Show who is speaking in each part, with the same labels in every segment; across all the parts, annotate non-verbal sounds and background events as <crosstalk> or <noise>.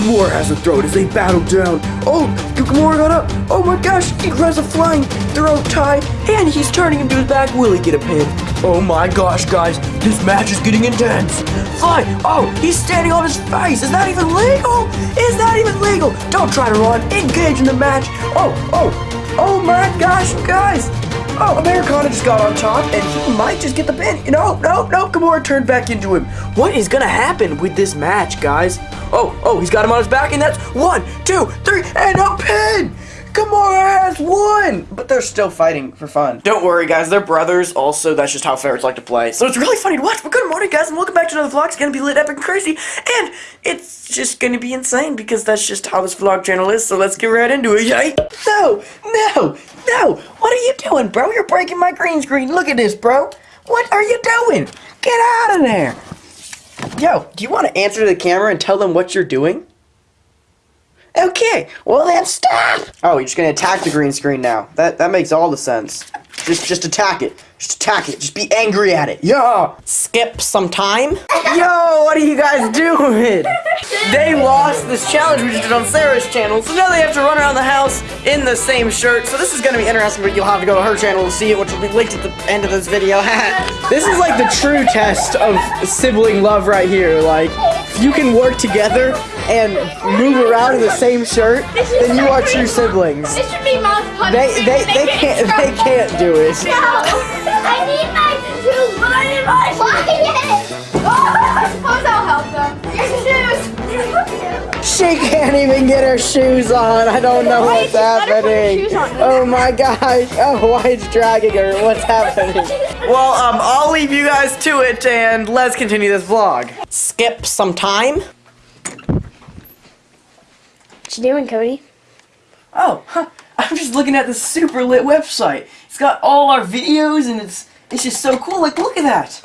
Speaker 1: Gamora has a throat as they battle down. Oh, Gamora got up. Oh my gosh, he grabs a flying throat tie, and he's turning into his back. Will he get a pin? Oh my gosh, guys, this match is getting intense. Fly! Oh, he's standing on his face. Is that even legal? Is that even legal? Don't try to run. Engage in the match. Oh, oh, oh my gosh, guys. Oh, Americana just got on top, and he might just get the pin. No, no, no, Gamora turned back into him. What is gonna happen with this match, guys? Oh, oh, he's got him on his back, and that's one, two, three, and a pin! Gamora has won! But they're still fighting for fun. Don't worry, guys, they're brothers. Also, that's just how ferrets like to play. So it's really funny to watch. But good morning, guys, and welcome back to another vlog. It's gonna be lit, epic, and crazy. And it's just gonna be insane because that's just how this vlog channel is. So let's get right into it, yay! No, no, no! What are you doing, bro? You're breaking my green screen. Look at this, bro. What are you doing? Get out of there! Yo, do you want to answer to the camera and tell them what you're doing? Okay, well then stop! Oh, you're just gonna attack the green screen now. That that makes all the sense. Just just attack it. Just attack it. Just be angry at it. Yeah!
Speaker 2: Skip some time.
Speaker 1: Yo, what are you guys doing? They lost this challenge we just did on Sarah's channel, so now they have to run around the house in the same shirt. So this is gonna be interesting, but you'll have to go to her channel to see it, which will be linked at the end of this video. <laughs> this is like the true test of sibling love right here. Like, if you can work together and move around in the same shirt, then you are true siblings.
Speaker 3: This should be mouth punch.
Speaker 1: They they they can't they can't do it.
Speaker 3: No, I need my shoes, but I need my shoes. I suppose I'll help them. Your shoes.
Speaker 1: She can't even get her shoes on. I don't know
Speaker 3: Why
Speaker 1: what's
Speaker 3: is she- let her put her
Speaker 1: happening. Oh my gosh. Oh, why it's dragging her? What's happening? Well, um, I'll leave you guys to it and let's continue this vlog.
Speaker 2: Skip some time.
Speaker 3: What you doing, Cody?
Speaker 1: Oh, huh. I'm just looking at this super lit website. It's got all our videos and it's it's just so cool. Like, look at that.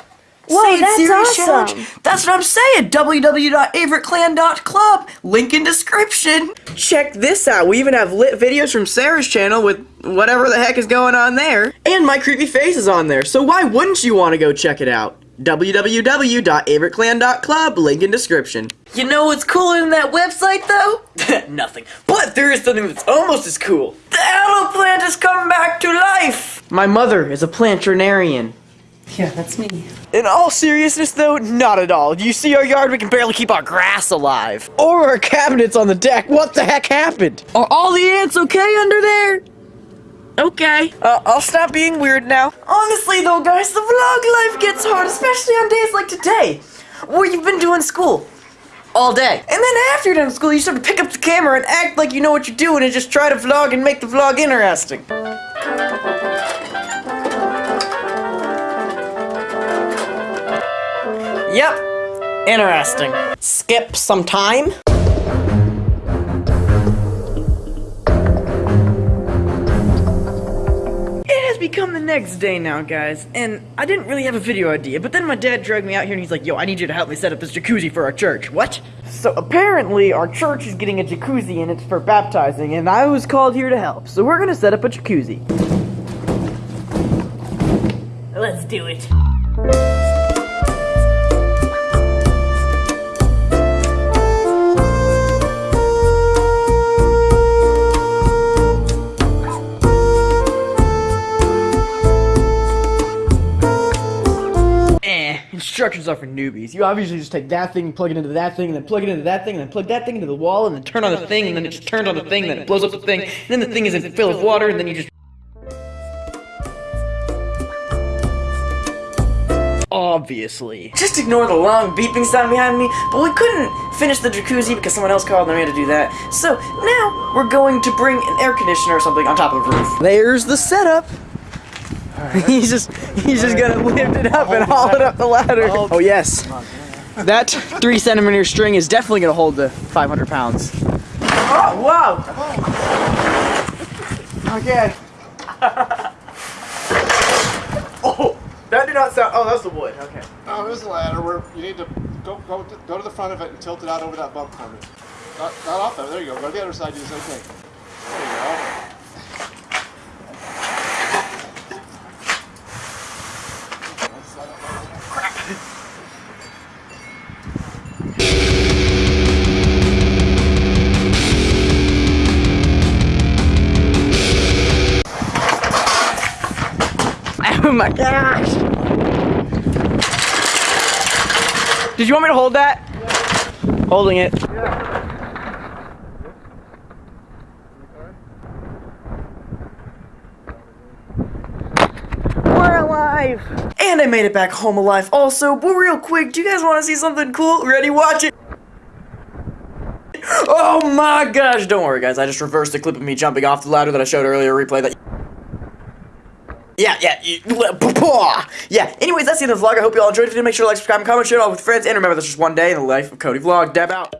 Speaker 3: Whoa,
Speaker 1: Say
Speaker 3: that's
Speaker 1: Serious
Speaker 3: awesome.
Speaker 1: That's what I'm saying. www.averyclan.club. Link in description. Check this out. We even have lit videos from Sarah's channel with whatever the heck is going on there. And my creepy face is on there. So why wouldn't you want to go check it out? www.averyclan.club. Link in description. You know what's cooler than that website, though? <laughs> Nothing. But there is something that's almost as cool. The aloe plant is coming back to life! My mother is a plantarian.
Speaker 2: Yeah, that's me.
Speaker 1: In all seriousness, though, not at all. You see our yard, we can barely keep our grass alive. Or our cabinets on the deck. What the heck happened? Are all the ants okay under there? Okay. Uh, I'll stop being weird now. Honestly, though, guys, the vlog life gets hard, especially on days like today, where you've been doing school all day. And then after you're done school, you start to pick up the camera and act like you know what you're doing and just try to vlog and make the vlog interesting. Yep. Interesting.
Speaker 2: Skip some time.
Speaker 1: Become the next day now, guys, and I didn't really have a video idea, but then my dad dragged me out here and he's like, yo, I need you to help me set up this jacuzzi for our church. What? So apparently our church is getting a jacuzzi and it's for baptizing, and I was called here to help. So we're gonna set up a jacuzzi. Let's do it. Instructions are for newbies. You obviously just take that thing, plug it into that thing, and then plug it into that thing, and then plug that thing into the wall, and then turn on the thing, and then it just turns on the thing, and then it blows up the thing, and then the thing is in filled with water, and then you just. Obviously. Just ignore the long beeping sound behind me, but we couldn't finish the jacuzzi because someone else called and we had to do that. So now we're going to bring an air conditioner or something on top of the roof. There's the setup. <laughs> he's just he's just gonna lift it up and haul it up the ladder. Oh yes. That three centimeter string is definitely gonna hold the 500 pounds. Oh wow! Okay. <laughs> oh, that did not sound. Oh, that's the wood. Okay.
Speaker 4: Oh, there's a ladder where you need to go go to, go to the front of it and tilt it out over that bump corner. Not, not off there. There you go. Go to the other side. Do the same thing.
Speaker 1: Oh my gosh! Did you want me to hold that? Holding it. We're alive! And I made it back home alive also, but real quick, do you guys want to see something cool? Ready? Watch it! Oh my gosh! Don't worry guys, I just reversed the clip of me jumping off the ladder that I showed earlier, replay that. Yeah, yeah, uh, ah. yeah. Anyways, that's the end of the vlog. I hope you all enjoyed it. Make sure to like, subscribe, and comment, share it all with friends. And remember, that's just one day in the life of Cody Vlog. Dab out.